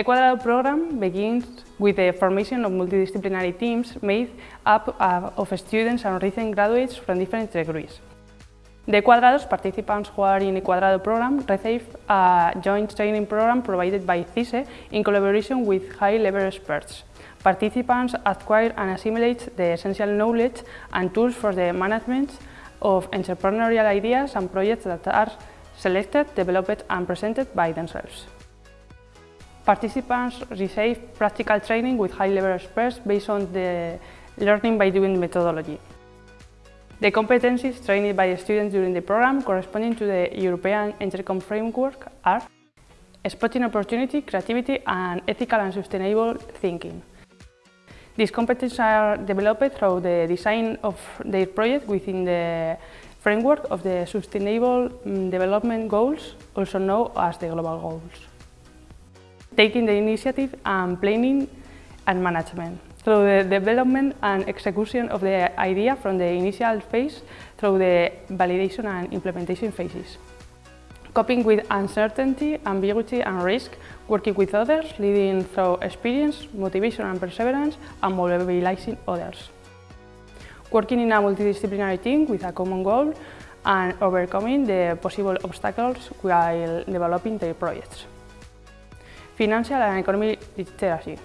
Equadrado program begins with the formation of multidisciplinary teams made up uh, of students and recent graduates from different degrees. The Cuadrados participants who are in the Cuadrado program receive a joint training program provided by CISE in collaboration with high-level experts. Participants acquire and assimilate the essential knowledge and tools for the management of entrepreneurial ideas and projects that are selected, developed and presented by themselves. Participants receive practical training with high-level experts based on the learning by doing methodology. The competencies trained by students during the program corresponding to the European EntreComp framework are spotting opportunity, creativity and ethical and sustainable thinking. These competencies are developed through the design of their project within the framework of the Sustainable mm, Development Goals, also known as the Global Goals taking the initiative and planning and management through the development and execution of the idea from the initial phase through the validation and implementation phases. Coping with uncertainty, ambiguity and risk, working with others, leading through experience, motivation and perseverance, and mobilizing others. Working in a multidisciplinary team with a common goal and overcoming the possible obstacles while developing their projects. Financial and Economic Literacy.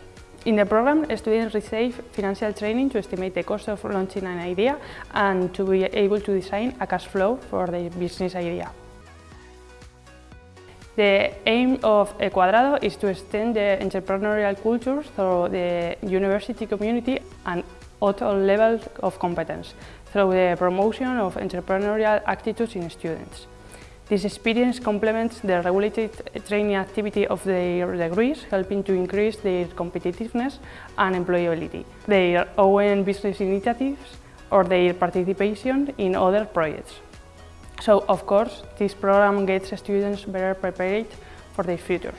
In the program, students receive financial training to estimate the cost of launching an idea and to be able to design a cash flow for the business idea. The aim of Equadrado is to extend the entrepreneurial culture through the university community and at all levels of competence, through the promotion of entrepreneurial attitudes in students. This experience complements the regulated training activity of their degrees, helping to increase their competitiveness and employability, their own business initiatives or their participation in other projects. So, of course, this program gets students better prepared for their future.